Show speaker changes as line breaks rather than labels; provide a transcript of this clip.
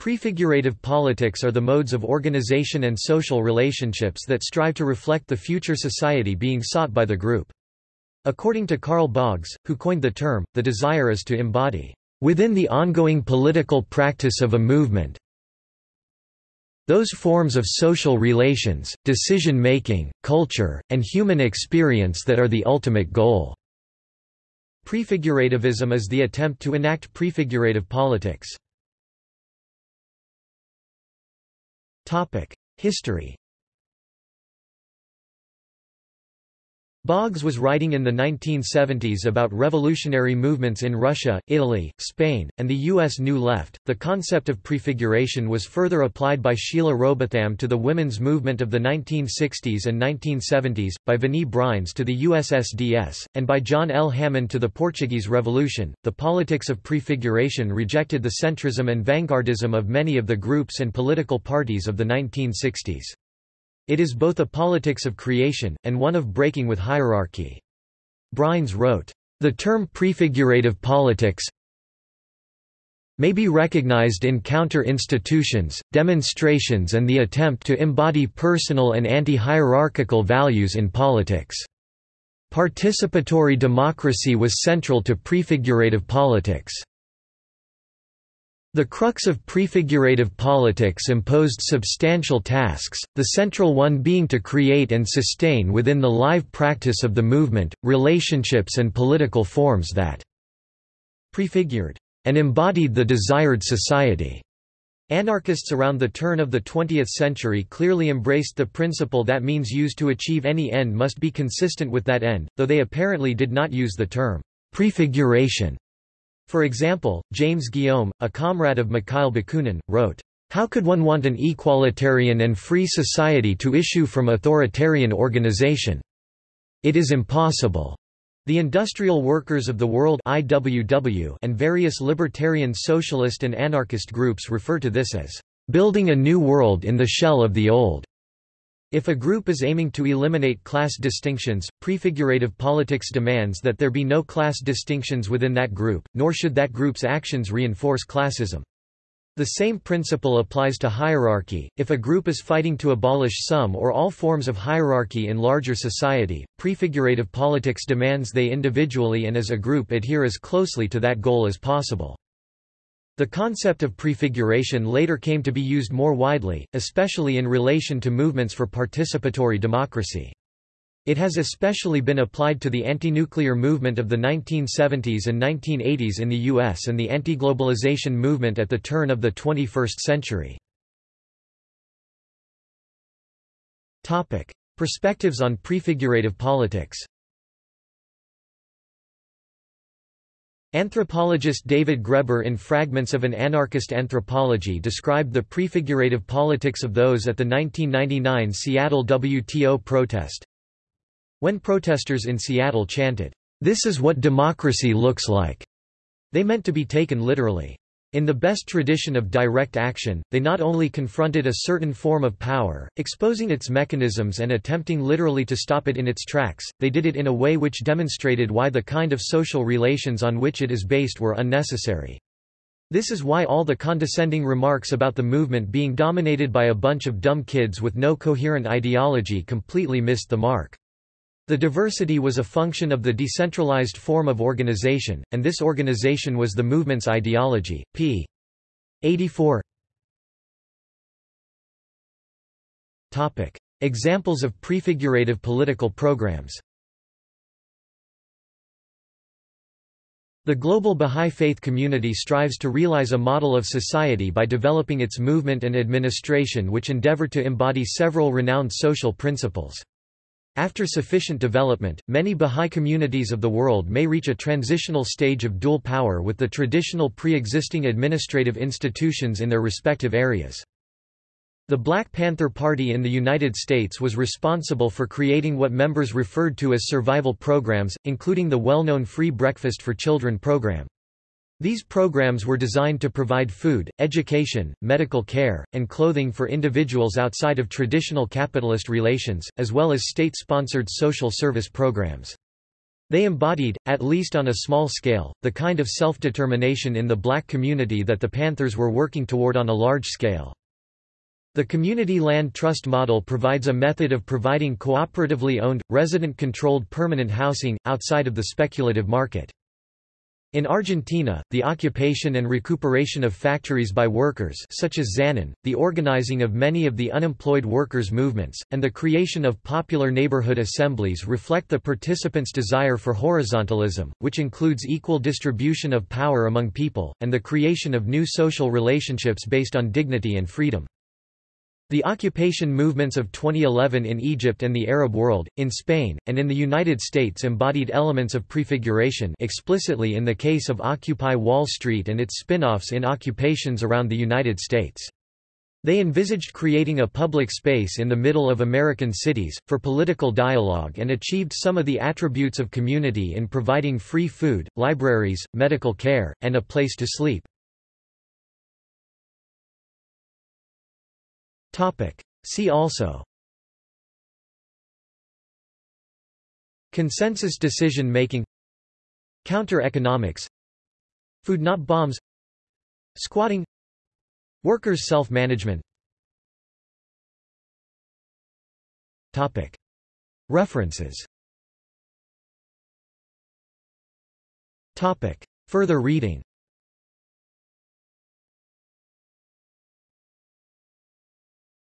Prefigurative politics are the modes of organization and social relationships that strive to reflect the future society being sought by the group. According to Carl Boggs, who coined the term, the desire is to embody, within the ongoing political practice of a movement, those forms of social relations, decision-making, culture, and human experience that are the ultimate goal." Prefigurativism is the attempt to enact prefigurative politics. History Boggs was writing in the 1970s about revolutionary movements in Russia, Italy, Spain, and the U.S. New Left. The concept of prefiguration was further applied by Sheila Rowbotham to the women's movement of the 1960s and 1970s, by Wini Breines to the USSDS, and by John L. Hammond to the Portuguese Revolution. The politics of prefiguration rejected the centrism and vanguardism of many of the groups and political parties of the 1960s. It is both a politics of creation, and one of breaking with hierarchy. Breines wrote, "...the term prefigurative politics may be recognized in counter-institutions, demonstrations and the attempt to embody personal and anti-hierarchical values in politics." Participatory democracy was central to prefigurative politics. The crux of prefigurative politics imposed substantial tasks, the central one being to create and sustain within the live practice of the movement, relationships and political forms that prefigured and embodied the desired society. Anarchists around the turn of the 20th century clearly embraced the principle that means used to achieve any end must be consistent with that end, though they apparently did not use the term prefiguration for example, James Guillaume, a comrade of Mikhail Bakunin, wrote, "...how could one want an equalitarian and free society to issue from authoritarian organization? It is impossible." The Industrial Workers of the World IWW and various libertarian socialist and anarchist groups refer to this as, "...building a new world in the shell of the old." If a group is aiming to eliminate class distinctions, prefigurative politics demands that there be no class distinctions within that group, nor should that group's actions reinforce classism. The same principle applies to hierarchy. If a group is fighting to abolish some or all forms of hierarchy in larger society, prefigurative politics demands they individually and as a group adhere as closely to that goal as possible. The concept of prefiguration later came to be used more widely, especially in relation to movements for participatory democracy. It has especially been applied to the anti-nuclear movement of the 1970s and 1980s in the US and the anti-globalization movement at the turn of the 21st century. Perspectives on prefigurative politics Anthropologist David Graeber in Fragments of an Anarchist Anthropology described the prefigurative politics of those at the 1999 Seattle WTO protest. When protesters in Seattle chanted, "'This is what democracy looks like'", they meant to be taken literally. In the best tradition of direct action, they not only confronted a certain form of power, exposing its mechanisms and attempting literally to stop it in its tracks, they did it in a way which demonstrated why the kind of social relations on which it is based were unnecessary. This is why all the condescending remarks about the movement being dominated by a bunch of dumb kids with no coherent ideology completely missed the mark. The diversity was a function of the decentralized form of organization, and this organization was the movement's ideology. p. 84 Topic. Examples of prefigurative political programs The global Bahá'í Faith community strives to realize a model of society by developing its movement and administration which endeavor to embody several renowned social principles. After sufficient development, many Bahá'í communities of the world may reach a transitional stage of dual power with the traditional pre-existing administrative institutions in their respective areas. The Black Panther Party in the United States was responsible for creating what members referred to as survival programs, including the well-known Free Breakfast for Children program. These programs were designed to provide food, education, medical care, and clothing for individuals outside of traditional capitalist relations, as well as state-sponsored social service programs. They embodied, at least on a small scale, the kind of self-determination in the black community that the Panthers were working toward on a large scale. The Community Land Trust model provides a method of providing cooperatively owned, resident-controlled permanent housing, outside of the speculative market. In Argentina, the occupation and recuperation of factories by workers such as Zanon, the organizing of many of the unemployed workers' movements, and the creation of popular neighborhood assemblies reflect the participants' desire for horizontalism, which includes equal distribution of power among people, and the creation of new social relationships based on dignity and freedom. The occupation movements of 2011 in Egypt and the Arab world, in Spain, and in the United States embodied elements of prefiguration explicitly in the case of Occupy Wall Street and its spin-offs in occupations around the United States. They envisaged creating a public space in the middle of American cities, for political dialogue and achieved some of the attributes of community in providing free food, libraries, medical care, and a place to sleep. See also. Consensus decision making. Counter-economics Food not bombs. Squatting. Workers' self-management. Topic. References. Topic. Further reading